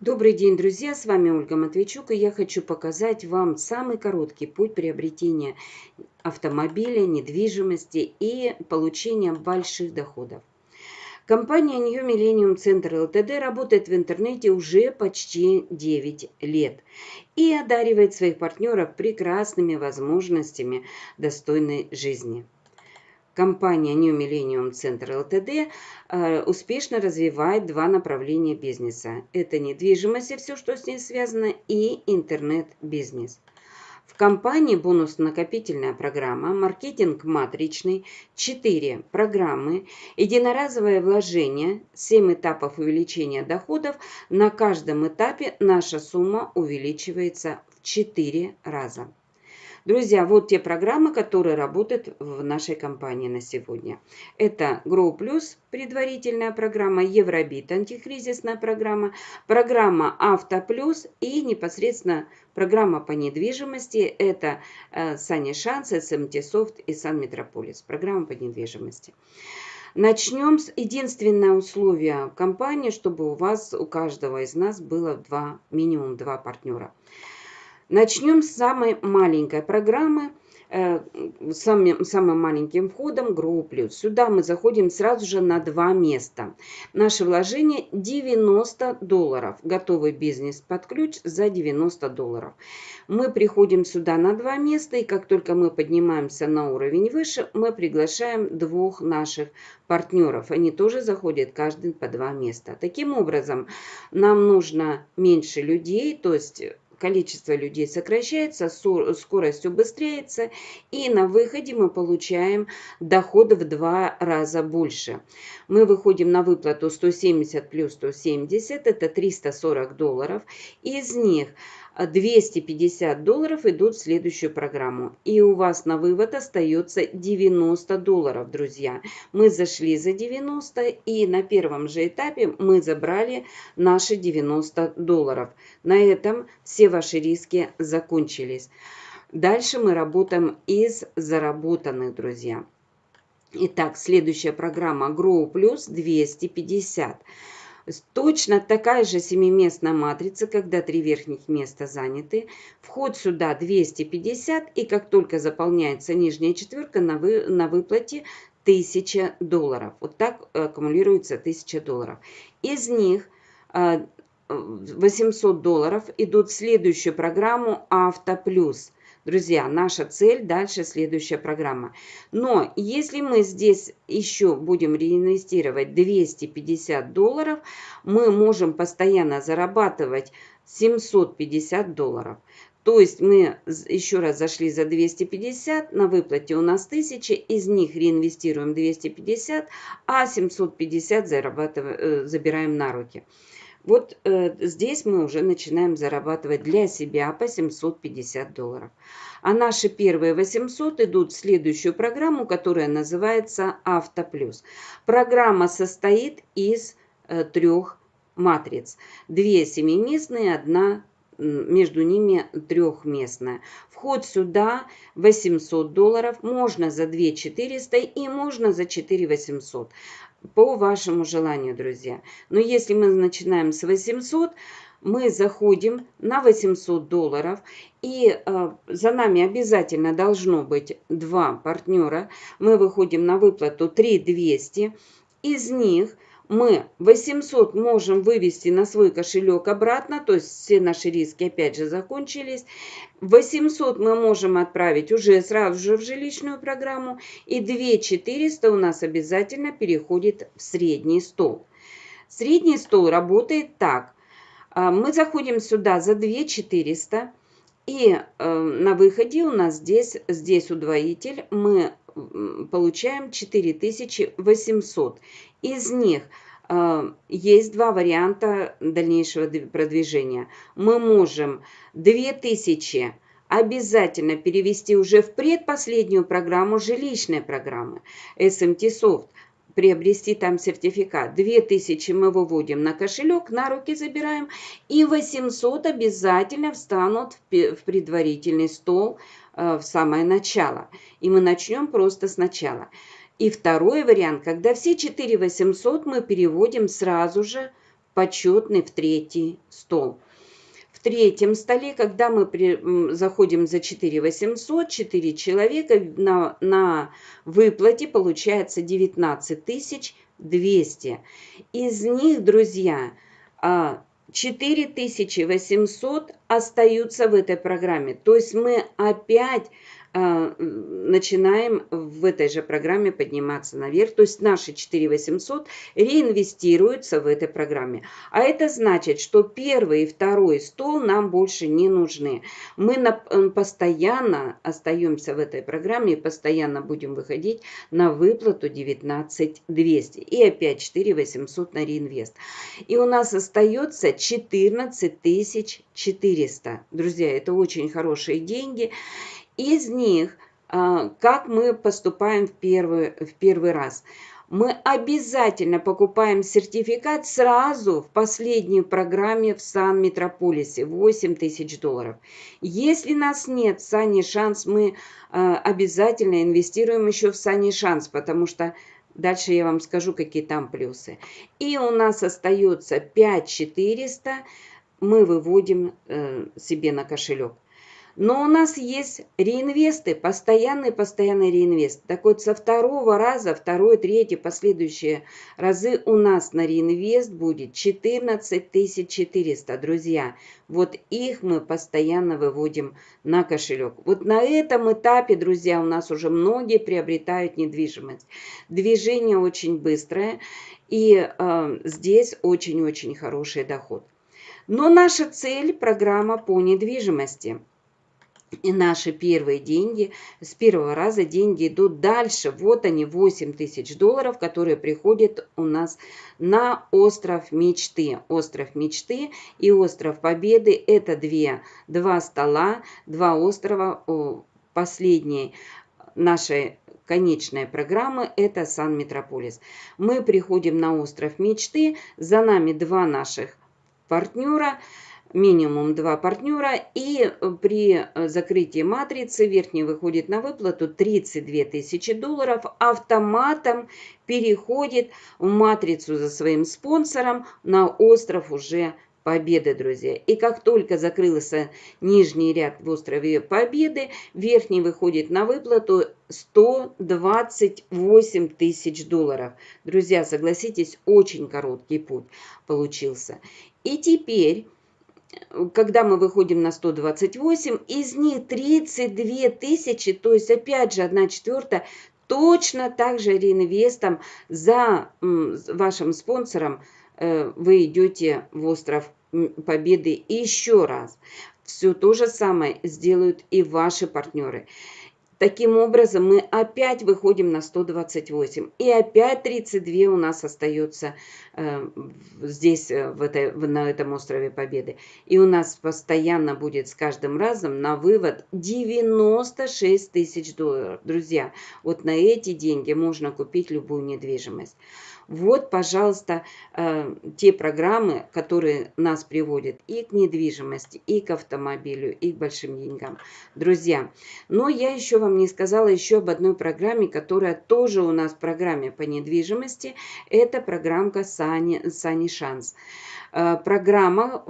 Добрый день, друзья! С вами Ольга Матвейчук, и я хочу показать вам самый короткий путь приобретения автомобиля, недвижимости и получения больших доходов. Компания New Millennium Center Ltd работает в интернете уже почти 9 лет и одаривает своих партнеров прекрасными возможностями достойной жизни компания New Millennium Center Ltd э, успешно развивает два направления бизнеса. Это недвижимость и все, что с ней связано, и интернет-бизнес. В компании бонус-накопительная программа, маркетинг матричный, 4 программы, единоразовое вложение, 7 этапов увеличения доходов. На каждом этапе наша сумма увеличивается в 4 раза. Друзья, вот те программы, которые работают в нашей компании на сегодня. Это Grow Plus, предварительная программа, Евробит, антикризисная программа, программа Авто Плюс и непосредственно программа по недвижимости. Это э, Сани Шанс, СМТ Софт и Сан Метрополис. Программа по недвижимости. Начнем с единственное условие компании, чтобы у вас, у каждого из нас было два, минимум два партнера. Начнем с самой маленькой программы, э, самым, самым маленьким входом Plus. Сюда мы заходим сразу же на два места. Наше вложение 90 долларов. Готовый бизнес под ключ за 90 долларов. Мы приходим сюда на два места, и как только мы поднимаемся на уровень выше, мы приглашаем двух наших партнеров. Они тоже заходят каждый по два места. Таким образом, нам нужно меньше людей, то есть количество людей сокращается, скорость убыстряется, и на выходе мы получаем доход в два раза больше. Мы выходим на выплату 170 плюс 170, это 340 долларов. Из них 250 долларов идут в следующую программу. И у вас на вывод остается 90 долларов, друзья. Мы зашли за 90 и на первом же этапе мы забрали наши 90 долларов. На этом все ваши риски закончились. Дальше мы работаем из заработанных, друзья. Итак, следующая программа Grow Plus 250. Точно такая же семиместная матрица, когда три верхних места заняты. Вход сюда 250, и как только заполняется нижняя четверка, на, вы, на выплате 1000 долларов. Вот так аккумулируется 1000 долларов. Из них 800 а, долларов идут в следующую программу Авто Плюс. Друзья, наша цель дальше следующая программа. Но если мы здесь еще будем реинвестировать 250 долларов, мы можем постоянно зарабатывать 750 долларов. То есть мы еще раз зашли за 250, на выплате у нас 1000, из них реинвестируем 250, а 750 зарабатываем, э, забираем на руки. Вот э, здесь мы уже начинаем зарабатывать для себя по 750 долларов. А наши первые 800 идут в следующую программу, которая называется Автоплюс. Программа состоит из э, трех матриц. Две семиместные, одна между ними трехместная. Вход сюда 800 долларов, можно за 2 400 и можно за 4 800 по вашему желанию, друзья. Но если мы начинаем с 800, мы заходим на 800 долларов, и э, за нами обязательно должно быть два партнера. Мы выходим на выплату 3200, из них мы 800 можем вывести на свой кошелек обратно, то есть все наши риски опять же закончились. 800 мы можем отправить уже сразу же в жилищную программу, и 2400 у нас обязательно переходит в средний стол. Средний стол работает так. А, мы заходим сюда за 2400, и э, на выходе у нас здесь, здесь удвоитель, мы получаем 4800. Из них э, есть два варианта дальнейшего продвижения. Мы можем 2000 обязательно перевести уже в предпоследнюю программу жилищной программы SMT Soft приобрести там сертификат. 2000 мы выводим на кошелек, на руки забираем. И 800 обязательно встанут в предварительный стол э, в самое начало. И мы начнем просто сначала. И второй вариант, когда все 4800 мы переводим сразу же почетный в третий стол. В третьем столе, когда мы при, заходим за 4 800, 4 человека, на, на выплате получается 19 200. Из них, друзья, 4800 а, остаются в этой программе. То есть мы опять начинаем в этой же программе подниматься наверх. То есть наши 4800 реинвестируются в этой программе. А это значит, что первый и второй стол нам больше не нужны. Мы постоянно остаемся в этой программе и постоянно будем выходить на выплату 19200. И опять 4800 на реинвест. И у нас остается 14400. Друзья, это очень хорошие деньги. Из них, а, как мы поступаем в первый, в первый раз? Мы обязательно покупаем сертификат сразу в последней программе в Сан-Метрополисе 8 тысяч долларов. Если нас нет в Сани Шанс, мы а, обязательно инвестируем еще в Сани Шанс, потому что Дальше я вам скажу, какие там плюсы. И у нас остается 5400, мы выводим э, себе на кошелек. Но у нас есть реинвесты, постоянный, постоянный реинвест. Так вот, со второго раза, второй, третий, последующие разы у нас на реинвест будет 14 400, друзья. Вот их мы постоянно выводим на кошелек. Вот на этом этапе, друзья, у нас уже многие приобретают недвижимость. Движение очень быстрое, и э, здесь очень-очень хороший доход. Но наша цель – программа по недвижимости – и наши первые деньги, с первого раза деньги идут дальше. Вот они, 8 тысяч долларов, которые приходят у нас на остров мечты. Остров мечты и остров победы – это две, два стола, два острова. Последней нашей конечной программы – это Сан-Метрополис. Мы приходим на остров мечты, за нами два наших партнера – минимум два партнера. И э, при э, закрытии матрицы верхний выходит на выплату 32 тысячи долларов. Автоматом переходит в матрицу за своим спонсором на остров уже Победы, друзья. И как только закрылся нижний ряд в острове Победы, верхний выходит на выплату 128 тысяч долларов. Друзья, согласитесь, очень короткий путь получился. И теперь когда мы выходим на 128, из них 32 тысячи, то есть опять же 1 четвертая, точно так же реинвестом за вашим спонсором э, вы идете в остров Победы еще раз. Все то же самое сделают и ваши партнеры. Таким образом, мы опять выходим на 128. И опять 32 у нас остается э, здесь, э, в этой, на этом острове Победы. И у нас постоянно будет с каждым разом на вывод 96 тысяч долларов. Друзья, вот на эти деньги можно купить любую недвижимость. Вот, пожалуйста, э, те программы, которые нас приводят и к недвижимости, и к автомобилю, и к большим деньгам. Друзья, но я еще вам не сказала еще об одной программе, которая тоже у нас в программе по недвижимости. Это программка Сани, Сани Шанс. Э, программа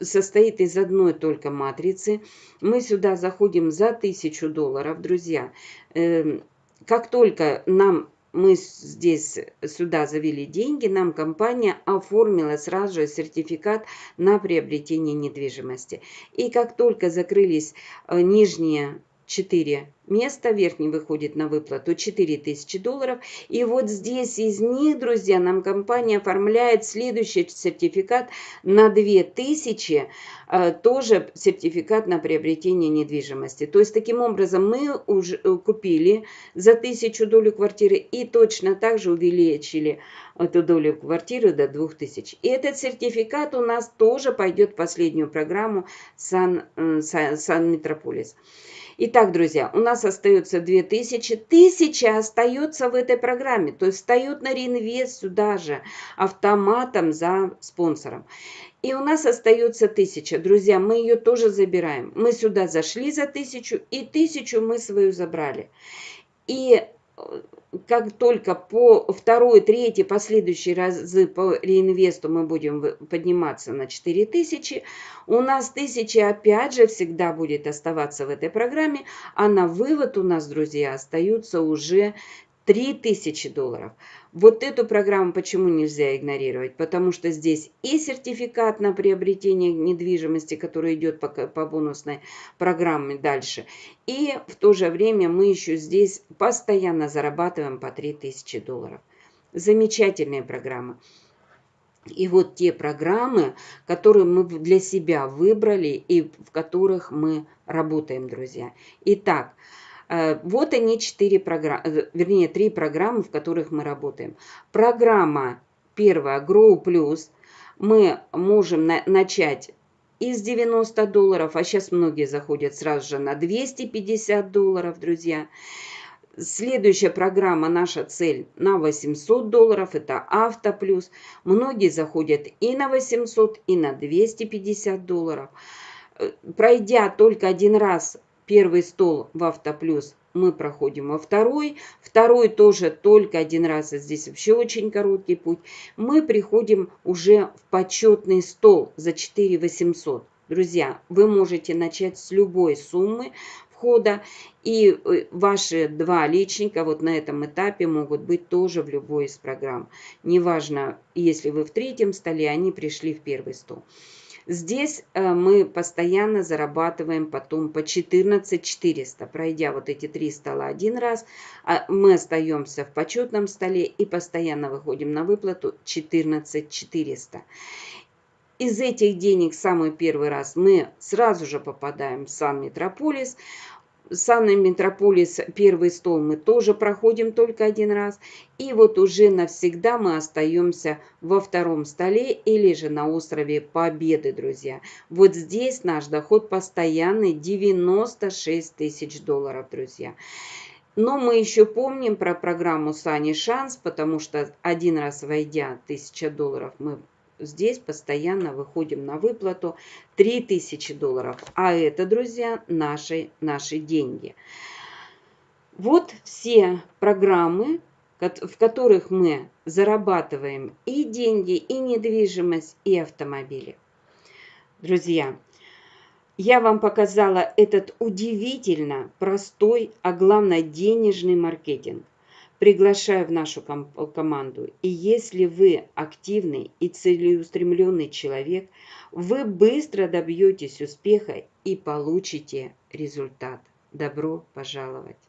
состоит из одной только матрицы. Мы сюда заходим за 1000 долларов, друзья. Эм, как только нам мы здесь сюда завели деньги, нам компания оформила сразу же сертификат на приобретение недвижимости. И как только закрылись э, нижние 4 места, верхний выходит на выплату 4000 долларов. И вот здесь из них, друзья, нам компания оформляет следующий сертификат на 2000, э, тоже сертификат на приобретение недвижимости. То есть таким образом мы уже э, купили за 1000 долю квартиры и точно так же увеличили эту долю квартиры до 2000. И этот сертификат у нас тоже пойдет в последнюю программу Сан, э, Сан, Сан. Итак, друзья, у нас остается 2000. 1000 остается в этой программе, то есть встает на реинвест сюда же автоматом за спонсором. И у нас остается 1000. Друзья, мы ее тоже забираем. Мы сюда зашли за 1000 и 1000 мы свою забрали. И как только по второй, третий, последующие разы по реинвесту мы будем подниматься на 4000, у нас 1000 опять же всегда будет оставаться в этой программе, а на вывод у нас, друзья, остаются уже 3000 долларов. Вот эту программу почему нельзя игнорировать? Потому что здесь и сертификат на приобретение недвижимости, который идет по, по бонусной программе дальше, и в то же время мы еще здесь постоянно зарабатываем по 3000 долларов. Замечательная программа. И вот те программы, которые мы для себя выбрали и в которых мы работаем, друзья. Итак, вот они четыре программы, э, вернее, три программы, в которых мы работаем. Программа первая Grow Plus. Мы можем на начать из 90 долларов, а сейчас многие заходят сразу же на 250 долларов, друзья. Следующая программа, наша цель на 800 долларов, это Авто Плюс. Многие заходят и на 800, и на 250 долларов. Э, пройдя только один раз Первый стол в Автоплюс мы проходим во второй. Второй тоже только один раз, здесь вообще очень короткий путь. Мы приходим уже в почетный стол за 4 800. Друзья, вы можете начать с любой суммы входа. И э, ваши два личника вот на этом этапе могут быть тоже в любой из программ. Неважно, если вы в третьем столе, они пришли в первый стол. Здесь э, мы постоянно зарабатываем потом по 14 400. Пройдя вот эти три стола один раз, а мы остаемся в почетном столе и постоянно выходим на выплату 14 400. Из этих денег самый первый раз мы сразу же попадаем в Сан-Метрополис. Санный Метрополис, первый стол мы тоже проходим только один раз. И вот уже навсегда мы остаемся во втором столе или же на острове Победы, друзья. Вот здесь наш доход постоянный 96 тысяч долларов, друзья. Но мы еще помним про программу Сани Шанс, потому что один раз войдя 1000 долларов мы здесь постоянно выходим на выплату 3000 долларов. А это, друзья, наши, наши деньги. Вот все программы, в которых мы зарабатываем и деньги, и недвижимость, и автомобили. Друзья, я вам показала этот удивительно простой, а главное денежный маркетинг приглашаю в нашу ком команду. И если вы активный и целеустремленный человек, вы быстро добьетесь успеха и получите результат. Добро пожаловать!